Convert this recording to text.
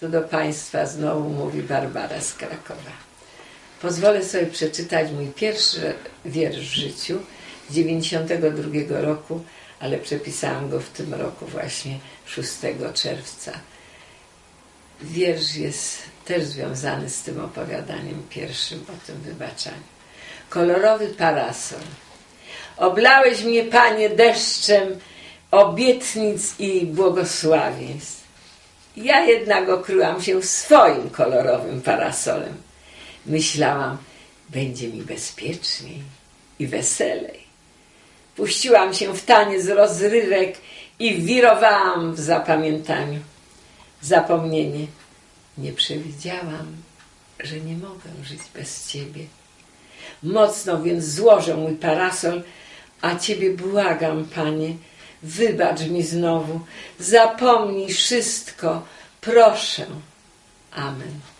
Tu do Państwa znowu mówi Barbara z Krakowa. Pozwolę sobie przeczytać mój pierwszy wiersz w życiu z 92 roku, ale przepisałam go w tym roku właśnie 6 czerwca. Wiersz jest też związany z tym opowiadaniem pierwszym o tym wybaczaniu. Kolorowy parasol. Oblałeś mnie, Panie, deszczem obietnic i błogosławieństw. Ja jednak okryłam się swoim kolorowym parasolem. Myślałam, będzie mi bezpieczniej i weselej. Puściłam się w taniec rozrywek i wirowałam w zapamiętaniu. Zapomnienie. Nie przewidziałam, że nie mogę żyć bez Ciebie. Mocno więc złożę mój parasol, a Ciebie błagam, Panie, wybacz mi znowu, zapomnij wszystko, proszę. Amen.